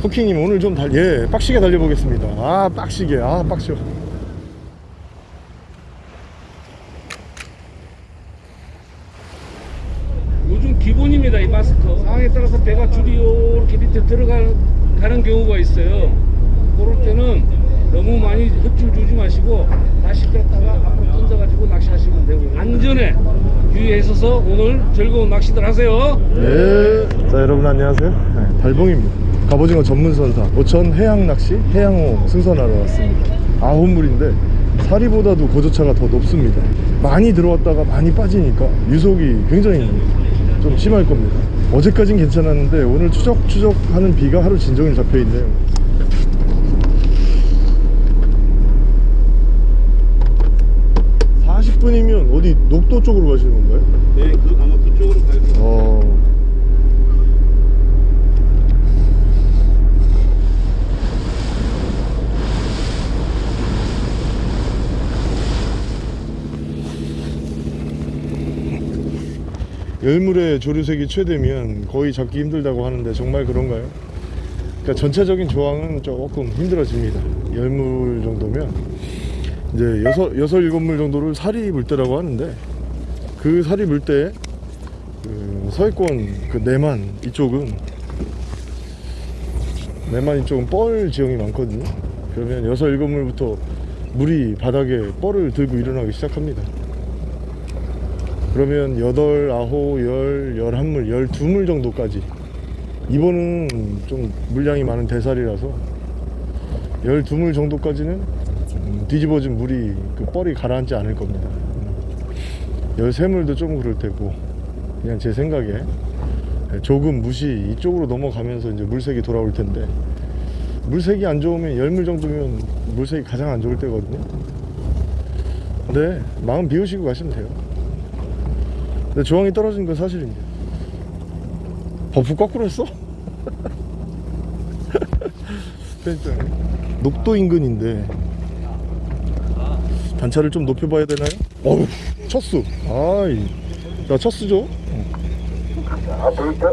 쿠킹님 오늘 좀 달, 예, 빡시게 달려보겠습니다. 아, 빡시게. 아, 빡셔. 요즘 기본입니다 이 마스터 상황에 따라서 배가 줄이 이렇게 밑에 들어가는 경우가 있어요 그럴 때는 너무 많이 흡줄 주지 마시고 다시 뺐다가 앞으로 던져가지고 낚시하시면 되고요 안전에 유의하셔서 오늘 즐거운 낚시들 하세요 예. 자, 여러분 안녕하세요. 네, 달봉입니다. 갑오징어 전문선사 오천 해양낚시 해양호 승선하러 왔습니다. 아홉 물인데 사리보다도 고조차가 더 높습니다. 많이 들어왔다가 많이 빠지니까 유속이 굉장히 좀 심할 겁니다. 어제까진 괜찮았는데 오늘 추적추적 하는 비가 하루 진종일 잡혀 있네요. 사십 분이면 어디 녹도 쪽으로 가시는 건가요? 네, 그 아마 그쪽으로 가야 돼요. 어. 열물의 조류색이 최대면 거의 잡기 힘들다고 하는데 정말 그런가요? 그러니까 전체적인 조항은 조금 힘들어집니다. 열물 정도면 이제 여섯 여섯 일곱 물 정도를 살이 물 때라고 하는데 그 살이 물때 그 서해권 그 내만 이쪽은 내만 이쪽은 뻘 지형이 많거든요. 그러면 여섯 일곱 물부터 물이 바닥에 뻘을 들고 일어나기 시작합니다. 그러면 여덟, 아홉, 열, 열한 물, 열두 물 정도까지 이번은 좀 물량이 많은 대살이라서 열두 물 정도까지는 음, 뒤집어진 물이 그 뻘이 가라앉지 않을 겁니다. 열세 물도 좀 그럴 테고 그냥 제 생각에 조금 무시 이쪽으로 넘어가면서 이제 물색이 돌아올 텐데 물색이 안 좋으면 열물 정도면 물색이 가장 안 좋을 때거든요. 근데 마음 비우시고 가시면 돼요. 근데 조황이 떨어진 건 사실인데 버프 거꾸로 했어? 그러니까 녹도 인근인데 단차를 좀 높여봐야 되나요? 어우 첫수 아이 나 첫수죠? 아, 그러니까?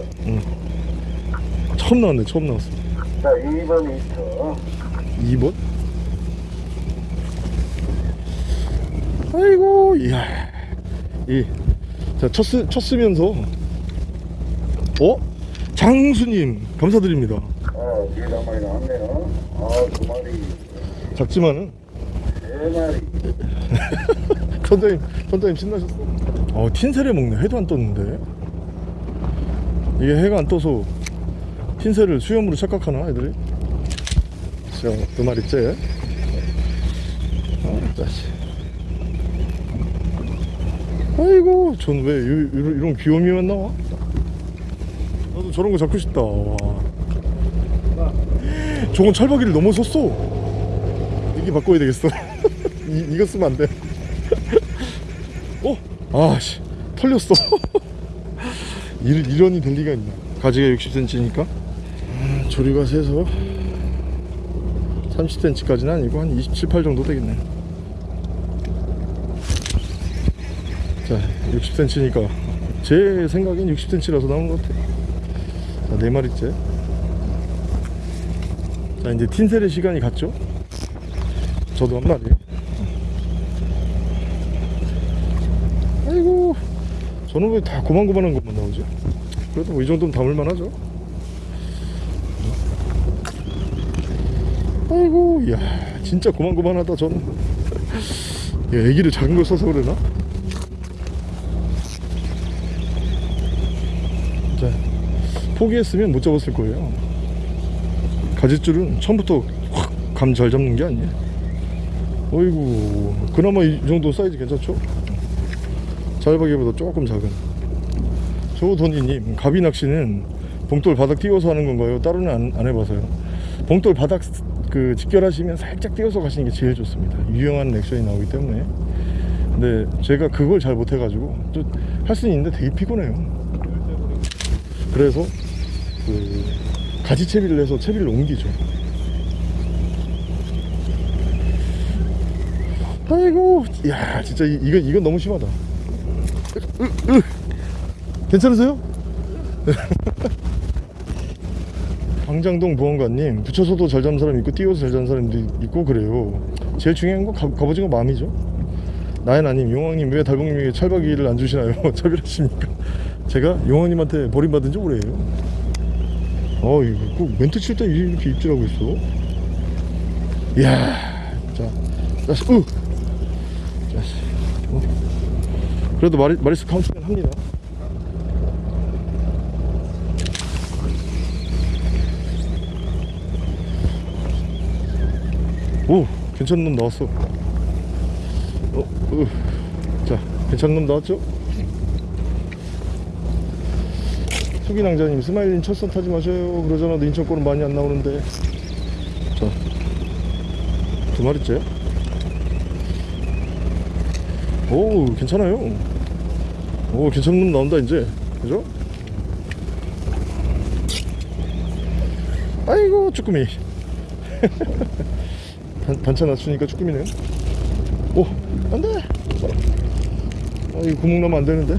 처음 나왔네 처음 나왔어 자, 2번 미터. 2번? 아이고 이야 이 자 첫 쓰 첫 쓰면서. 어? 장수님 감사드립니다. 아, 뒤에 한 마리 나왔네요. 아, 두 마리, 작지만은. 세 마리. 선장님 선장님 신나셨어. 어 틴새를 먹네. 해도 안 떴는데. 이게 해가 안 떠서 틴새를 수염으로 착각하나 애들이? 자두 마리째. 아 짜식 아이고 전왜 이런, 이런 귀요미만 나와? 나도 저런 거 잡고 싶다. 와. 저건 찰박이를 넘어섰어. 이게 바꿔야 되겠어. 이, 이거 쓰면 안돼. 어? 아씨 털렸어. 이, 이런 이 될 리가 있나? 가지가 60cm니까? 음, 조리가 세서 30cm까지는 아니고 한 27, 8 정도 되겠네 60cm니까 제 생각엔 60cm라서 나온 것 같아 자, 네 마리째. 자 이제 틴셀의 시간이 갔죠? 저도 한 마리. 아이고 저는 왜 다 고만고만한 것만 나오지? 그래도 뭐 이 정도는 담을만 하죠? 아이고 이야 진짜 고만고만하다 저는. 야, 애기를 작은 걸 써서 그러나? 포기했으면 못 잡았을 거예요. 가지줄은 처음부터 확 감 잘 잡는 게 아니에요. 어이구 그나마 이 정도 사이즈 괜찮죠? 잘박이보다 조금 작은. 조돈이님 가비 낚시는 봉돌 바닥 띄워서 하는 건가요? 따로는 안, 안 해봐서요. 봉돌 바닥 그 직결하시면 살짝 띄워서 가시는 게 제일 좋습니다. 유용한 액션이 나오기 때문에. 근데 제가 그걸 잘 못해가지고 할 수는 있는데 되게 피곤해요. 그래서 그 가지채비를 해서 채비를 옮기죠. 아이고 야 진짜 이, 이건 이건 너무 심하다. 으, 으. 괜찮으세요? 광장동 보안관님 붙여서도 잘 잡는 사람 있고 띄워서 잘 잡는 사람도 있고 그래요. 제일 중요한 건 가, 갑오징어 마음이죠. 나연아님 용왕님 왜 달봉님에게 찰박이를 안 주시나요? 차별하십니까? 제가 용왕님한테 버림받은 지 오래예요 어 이거 꼭 멘트 칠 때 이렇게 입질하고 있어 이야 자 자식 으 자식 어. 그래도 마리, 마리스 카운트는 합니다 오 괜찮은 놈 나왔어 어, 으. 자 괜찮은 놈 나왔죠? 수기낭자님 스마일린 첫선 타지 마셔요. 그러잖아도 인천권은 많이 안 나오는데. 자두 마리째? 오 괜찮아요. 오 괜찮은 놈 나온다 이제. 그죠? 아이고 쭈꾸미. 반, 반찬 낮추니까 쭈꾸미네요 오 안돼! 아 이거 구멍 나면 안되는데.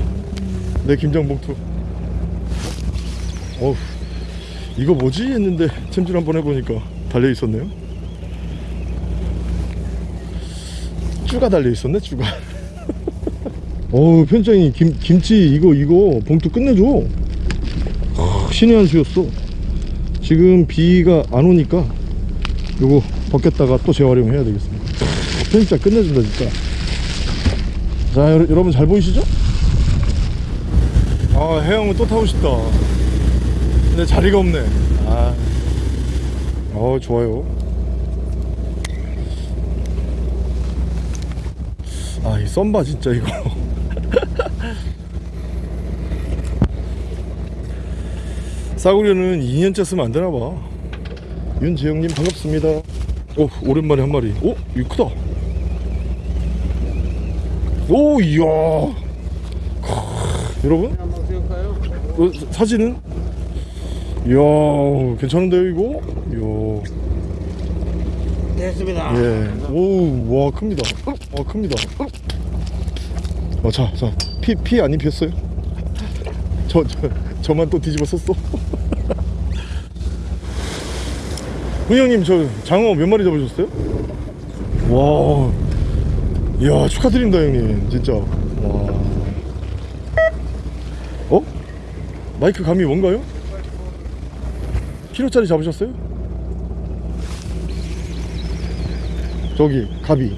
내 김장 봉투 어우 이거 뭐지? 했는데 챔질 한번 해보니까 달려 있었네요. 쭈가 달려 있었네 쭈가. 어우 편장님 김, 김치 이거 이거 봉투 끝내줘. 아, 신의 한 수였어. 지금 비가 안 오니까 요거 벗겼다가 또 재활용해야 되겠습니다. 편집자 끝내준다 진짜. 자 여러, 여러분 잘 보이시죠? 아 해영은 또 타고 싶다 근데 자리가 없네. 아. 어, 좋아요. 아 이 썸바 진짜 이거. 싸구려는 2년째 쓰면 안 되나 봐. 윤재영님 반갑습니다. 오 오랜만에 한 마리. 오 이거 크다. 오 이야. 크, 여러분? 어, 사- 사진은 이야 괜찮은데요 이거 이야 됐습니다. 예. 오, 와, 큽니다. 와, 큽니다. 어, 자, 자, 피, 피 안 입혔어요? 저, 저, 저만 또 뒤집어 썼어? 훈영님, 저 장어 몇 마리 잡으셨어요? 와, 이야, 축하드립니다, 형님. 진짜. 와. 어? 마이크 감이 뭔가요? 키로짜리 잡으셨어요? 저기 가비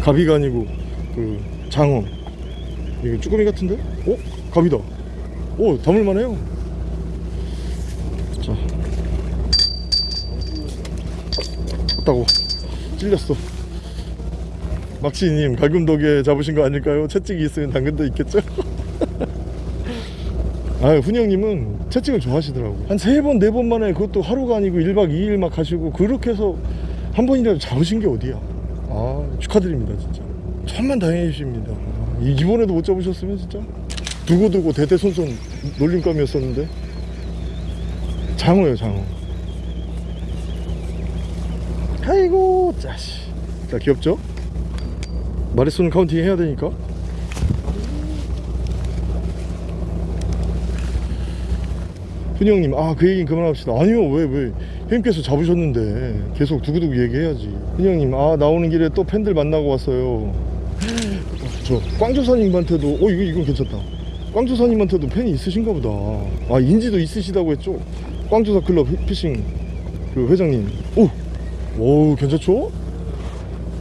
가비가 아니고 그 장어 이거 쭈꾸미 같은데? 어? 가비다 오 담을만 해요 자 왔다고 찔렸어 막시님 갈금덕에 잡으신 거 아닐까요? 채찍이 있으면 당근도 있겠죠? 아, 훈영님은 채찍을 좋아하시더라고. 한 세 번, 네 번 만에 그것도 하루가 아니고 1박 2일 막 하시고 그렇게 해서 한 번이라도 잡으신 게 어디야. 아, 축하드립니다, 진짜. 천만 다행이십니다. 아, 이- 이번에도 못 잡으셨으면 진짜 두고두고 대대손손 놀림감이었었는데 장어예요, 장어. 아이고, 짜식. 자, 귀엽죠? 마릿수 counting 해야 되니까. 훈영님 아 그 얘기는 그만합시다. 아니요 왜 왜? 형님께서 잡으셨는데 계속 두고두고 얘기해야지. 훈영님 아 나오는 길에 또 팬들 만나고 왔어요. 저 꽝조사님한테도 어 이거 이건 괜찮다. 꽝조사님한테도 팬이 있으신가 보다. 아 인지도 있으시다고 했죠? 꽝조사 클럽 피- 피싱 그 회장님. 오, 오 괜찮죠?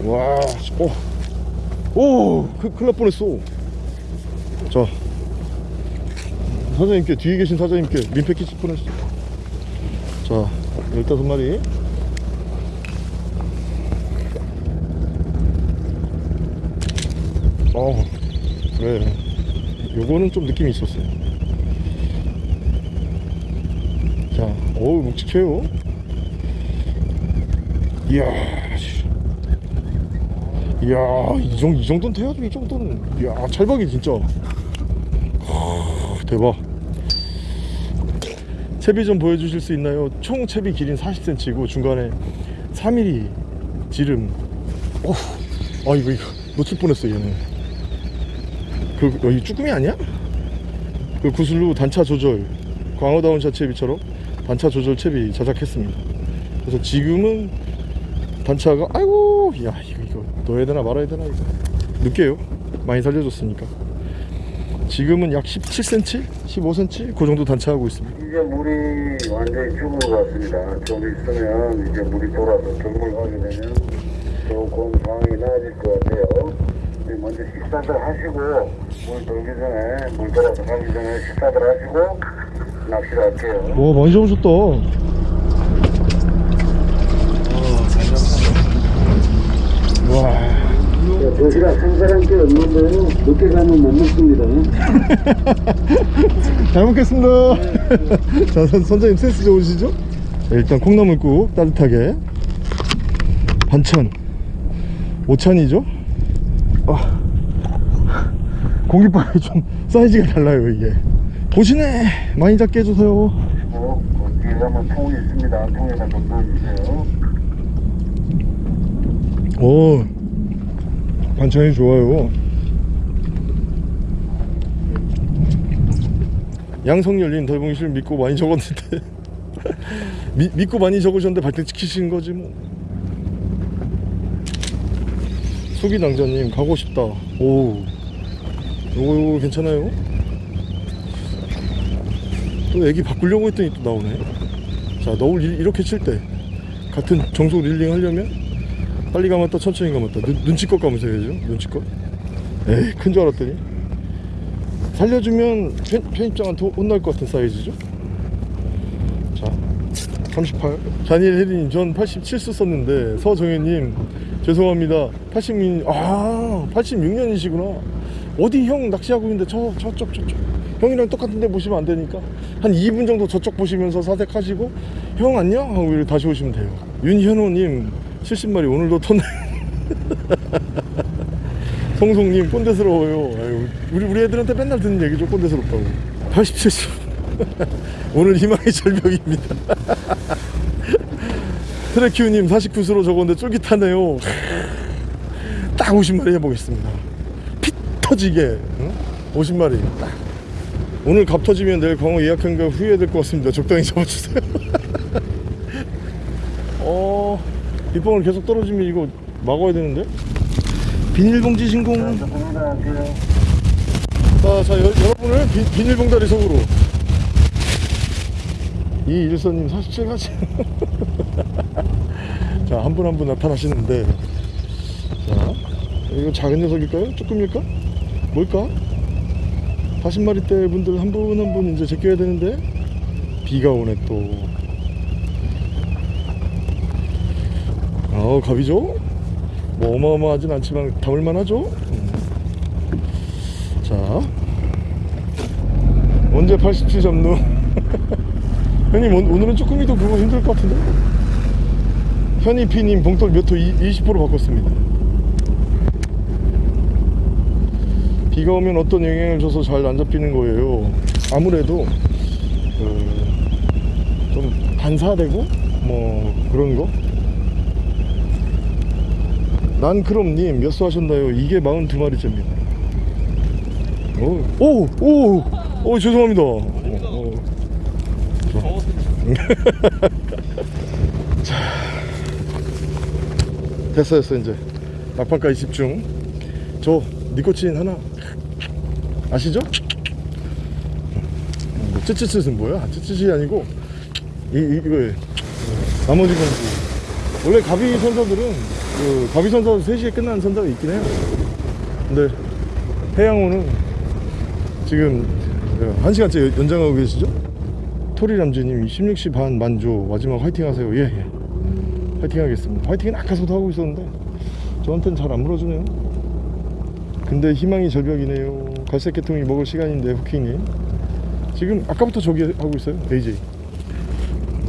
와, 오, 오, 그, 날 뻔했어. 자, 사장님께 뒤에 계신 사장님께 민폐 끼칠 뻔했어. 자 15마리. 어 그래. 요거는 좀 느낌이 있었어요. 자 어우 묵직해요. 이야 씨. 이야 이, 정, 이 정도는 돼야죠 이 정도는? 이야 찰박이 진짜. 대박 채비 좀 보여주실 수 있나요? 총 채비 길이는 40cm고 중간에 3mm 지름. 어후. 아 이거 이거. 놓칠 뻔했어 얘는. 그 여기 쭈꾸미 아니야? 그 구슬로 단차 조절. 광어다운 샷 채비처럼 단차 조절 채비 제작했습니다. 그래서 지금은 단차가 아이고 야 이거 이거. 넣어야 되나 말아야 되나 이거. 늦게요. 많이 살려줬으니까 지금은 약 17cm 15cm 그 정도 단차하고 있습니다 이제 물이 완전히 죽은 것 같습니다. 좀 있으면 이제 물이 돌아서 경물 가게 되면 조금 상황이 나아질 것 같아요. 먼저 식사들 하시고 물 돌기 전에 물 돌아서 가기 전에 식사들 하시고 낚시를 할게요. 와 많이 잡으셨다 와 도시락 한 사람께 없는데요. 늦게 가면 못 먹습니다. 잘 먹겠습니다. 자, 선, 선장님 센스 좋으시죠? 자, 일단 콩나물국 따뜻하게 반찬 5찬이죠? 아, 공깃밥이 좀 사이즈가 달라요 이게 보시네 많이 작게 해주세요 뭐, 그 뒤에 가면 통이 있습니다. 통에다 좀 넣어주세요. 오 반찬이 좋아요. 양성열린 덜봉실 믿고 많이 적었는데. 미, 믿고 많이 적으셨는데 발등 지키신 거지 뭐. 수기낭자님 가고 싶다. 오 요거 괜찮아요? 또 애기 바꾸려고 했더니 또 나오네. 자 너울 이- 이렇게 칠 때 같은 정속 릴링 하려면 빨리 감았다 천천히 감았다 눈, 눈치껏 감으셔 야죠? 눈치껏? 에이 큰 줄 알았더니. 살려주면 편, 편입장한테 혼날 것 같은 사이즈죠? 자38 자니엘 혜리님 전 87수 썼는데 서정현님 죄송합니다. 86년 아 86년이시구나. 어디 형 낚시하고 있는데 저 저쪽 저쪽. 형이랑 똑같은데 보시면 안 되니까. 한 2분 정도 저쪽 보시면서 사색하시고 형 안녕? 하고 다시 오시면 돼요. 윤현호님 70마리 오늘도 턴 송송님 꼰대스러워요. 아유, 우리 우리 애들한테 맨날 듣는 얘기죠 꼰대스럽다고. 87수 오늘 희망의 절벽입니다. 트레큐님 49수로 적었는데 쫄깃하네요. 딱 50마리 해보겠습니다. 피 터지게 응? 50마리. 딱 오늘 갑 터지면 내일 광어 예약한 거 후회될 것 같습니다. 적당히 잡아주세요 어 빗방울 계속 떨어지면 이거 막아야 되는데 비닐봉지 신공. 자, 자 여, 여러분을 비, 비닐봉다리 속으로 이 일선님 47가지 자 한 분 한 분 나타나시는데 자 이거 작은 녀석일까요? 조금일까? 뭘까? 40마리대 분들 한 분 한 분 이제 제껴야 되는데 비가 오네 또 어 갑이죠? 뭐 어마어마하진 않지만 담을만 하죠? 자. 언제 87 잡누? 형님 오- 오늘은 조금이도 그거 힘들 것 같은데? 현이 피님 봉돌 몇 호 20% 바꿨습니다. 비가 오면 어떤 영향을 줘서 잘 안 잡히는 거예요. 아무래도 그, 좀 반사되고 뭐 그런 거 난크롬님 몇 수 하셨나요? 이게 42마리째입니다 오, 오, 오, 오, 죄송합니다. 어, 어. 자, 됐어, 됐어, 이제. 막판까지 집중. 저, 니코틴 하나. 아시죠? 뭐, 찌찌찌는 뭐야? 찌찌찌 아니고, 이, 이, 이거에. 나머지 공부. 원래 가비 선사들은, 그, 가비 선사 3시에 끝나는 선사가 있긴 해요. 근데, 해양호는 지금 한 시간째 연장하고 계시죠? 토리람쥐님 16시 반 만조 마지막 화이팅 하세요. 예 예. 화이팅 하겠습니다. 화이팅은 아까서도 하고 있었는데 저한테는 잘 안 물어주네요. 근데 희망이 절벽이네요. 갈색 개통이 먹을 시간인데 후킹님 지금 아까부터 저기 하고 있어요 AJ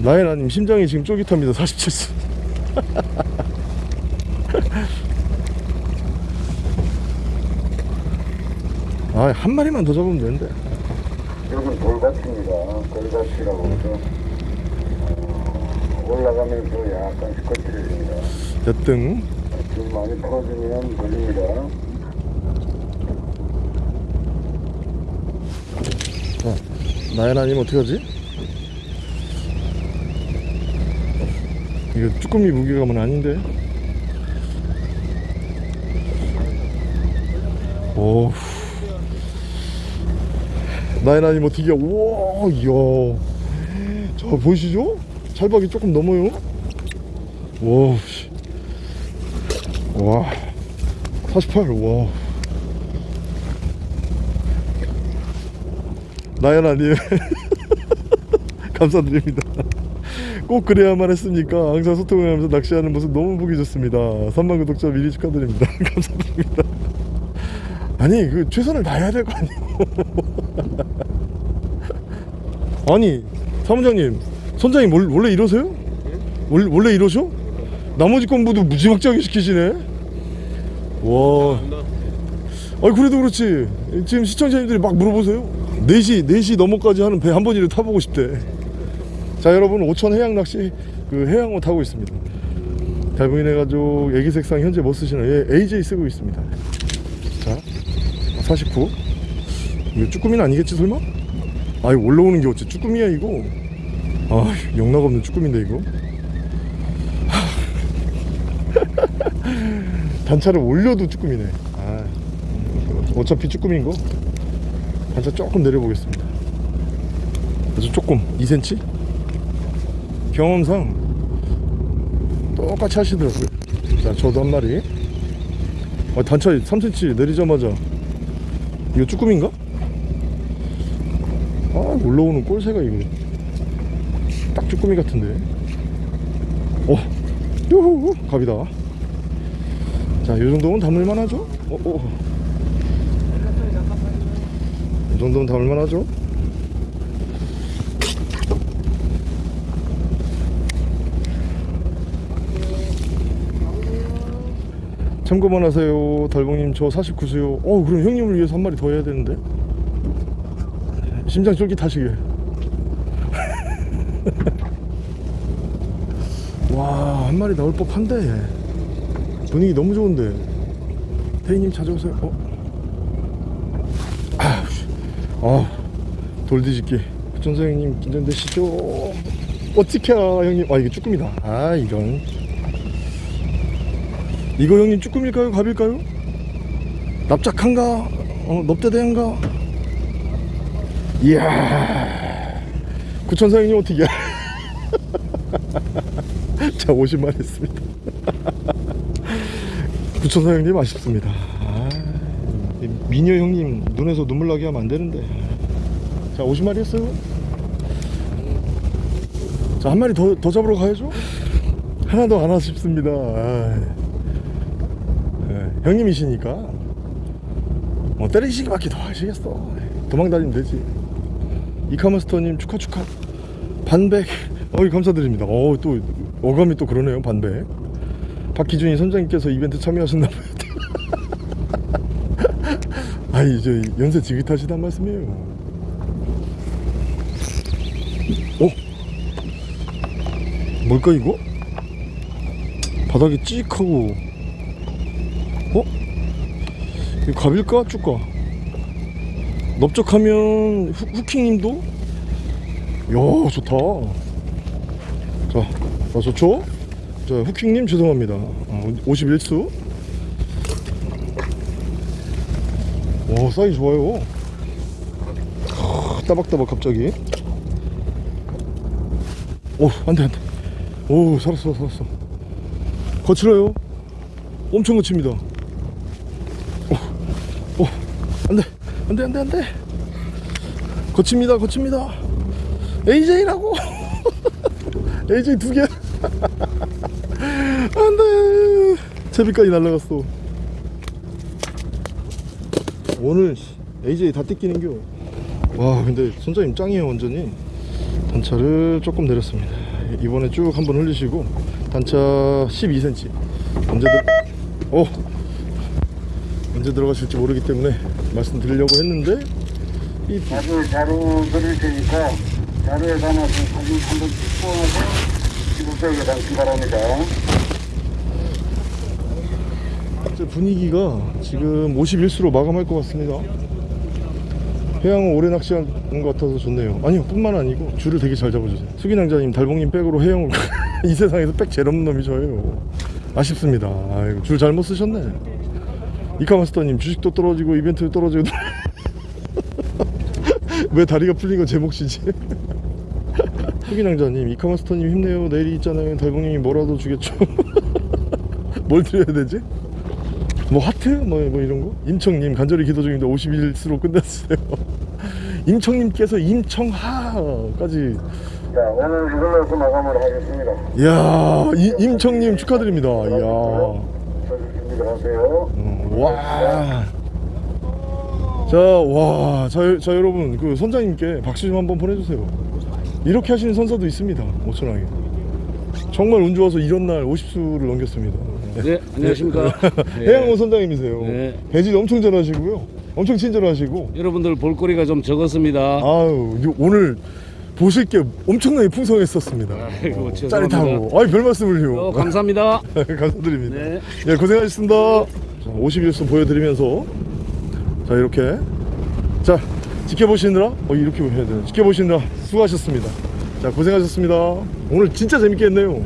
나혜라님 심장이 지금 쫄깃합니다. 47수 아 한 마리만 더 잡으면 되는데 여기 돌밭입니다. 돌밭이라고 해서 어, 올라가면서 약간씩 거칠어집니다. 대등 줄 많이 풀어주면 걸립니다. 나연 아니면 어떡하지? 이거 쭈꾸미 무게감은 아닌데 오 아니면 어떻게 우와 이야 자 보이시죠? 찰박이 조금 넘어요 와, 씨. 와, 48, 와. 나연아님, 감사드립니다. 꼭 그래야만 했습니까? 항상 소통을 하면서 낚시하는 모습 너무 보기 좋습니다. 3만 구독자 미리 축하드립니다. 감사드립니다. 아니, 그 최선을 다해야 될 거 아니에요? 아니, 사무장님, 선장님 원- 원래 이러세요? 원래, 원래 이러셔? 나머지 건부도 무지막지하게 시키시네. 와. 아니 그래도 그렇지. 지금 시청자님들이 막 물어보세요. 4시 4시 넘어까지 하는 배 한 번이라도 타보고 싶대. 자 여러분 오천 해양 낚시 그 해양호 타고 있습니다. 달봉이네 가족 애기 색상 현재 뭐 쓰시나요? 예, AJ 쓰고 있습니다. 자 49. 이거 쭈꾸미는 아니겠지 설마? 아 이거 올라오는 게 어째 쭈꾸미야 이거. 아 영락 없는 쭈꾸미인데 이거. 단차를 올려도 쭈꾸미네. 아, 어차피 쭈꾸미인 거. 단차 조금 내려보겠습니다. 아주 조금 2cm. 경험상 똑같이 하시더라고요. 자, 저도 한 마리. 아, 단차 3cm 내리자마자 이거 쭈꾸미인가? 아, 올라오는 꼴새가 이거 딱 쭈꾸미 같은데. 어, 요호, 갑이다. 자, 이 정도면 담을만 하죠? 어, 어. 이 정도면 담을만 하죠? 참고만 하세요. 달봉님, 저 49수요. 어, 그럼 형님을 위해서 한 마리 더 해야 되는데. 심장 쫄깃하시게. 와, 한 마리 나올 법한데. 분위기 너무 좋은데 태희님 찾아오세요 어? 아, 아 돌뒤집기 전사형님 긴장되시죠? 어떻게 형님 아 이게 쭈꾸미다 아 이런 이거 형님 쭈꾸미일까요? 갑일까요? 납작한가? 어, 넙대대한가? 이야 구천사 형님 어떻게 자 50만 했습니다 구천사 형님 아쉽습니다. 아, 이 미녀 형님 눈에서 눈물 나게 하면 안 되는데. 자, 50마리 했어요. 자, 한 마리 더, 더 잡으러 가야죠. 하나도 안 아쉽습니다. 아, 예, 형님이시니까 뭐 때리시기밖에 더 하시겠어. 도망 다니면 되지. 이카마스터님 축하 축하. 반백. 어이 감사드립니다. 어또 어감이 또 그러네요. 반백. 박기준이 선장님께서 이벤트 참여하셨나 봐요. 아니 저 연세 지긋하시단 말씀이에요. 어? 뭘까 이거? 바닥이 찍하고 어? 이거 갑일까 쭉 가? 넓적하면 후, 후킹님도? 야 좋다. 자, 자 좋죠? 자, 후킹님 죄송합니다. 어, 51수. 오, 사이 좋아요. 아, 따박따박 갑자기. 오, 안 돼, 안 돼. 오, 살았어, 살았어. 거칠어요. 엄청 거칩니다. 오, 오, 안 돼, 안 돼, 안 돼, 안 돼. 거칩니다, 거칩니다. AJ라고. AJ 두 개. 안돼 채비까지 날라갔어 오늘 AJ 다 뜯기는겨 와 근데 선장님 짱이에요 완전히 단차를 조금 내렸습니다 이번에 쭉 한번 흘리시고 단차 12cm 언제 들 어? 언제 들어가실지 모르기 때문에 말씀드리려고 했는데 이 자료 자료 드릴 테니까 자료에 담아서 사진 한번 찍고 나서 지구적에 담기 바랍니다. 분위기가 지금 51수로 마감할 것 같습니다. 해양은 오래 낚시한 것 같아서 좋네요. 아니요 뿐만 아니고 줄을 되게 잘 잡아주세요. 수기낭자님 달봉님 백으로 해양을 이 세상에서 백 제일 없는 놈이 저예요. 아쉽습니다. 아이고 줄 잘못 쓰셨네 이카마스터님 주식도 떨어지고 이벤트도 떨어지고 왜 다리가 풀린 건 제 몫이지 수기낭자님 이카마스터님 힘내요 내일이 있잖아요 달봉님이 뭐라도 주겠죠 뭘 드려야 되지? 뭐 하트? 뭐, 뭐 이런 거? 임청님 간절히 기도 중인데 51수로 끝냈어요 임청님께서 임청하까지 자, 오늘 이걸로 마감을 하겠습니다. 이야 이, 임청님 축하드립니다 이야 하세요. 음, 와. 자, 와, 자, 자 여러분 그 선장님께 박수 좀 한번 보내주세요. 이렇게 하시는 선사도 있습니다. 오천하게. 정말 운 좋아서 이런 날 50수를 넘겼습니다. 네, 안녕하십니까. 네. 해양호 선장님이세요. 네. 배질 엄청 잘하시고요. 엄청 친절하시고. 여러분들 볼거리가 좀 적었습니다. 아유 요- 오늘 보실 게 엄청나게 풍성했었습니다. 아이고, 어. 짜릿하고. 아이 별 말씀을요. 어, 감사합니다. 감사드립니다. 네. 예, 고생하셨습니다. 자, 51수 보여드리면서 자 이렇게 자 지켜보시느라 어 이렇게 해야 되나 지켜보시느라 수고하셨습니다. 자 고생하셨습니다. 오늘 진짜 재밌게 했네요.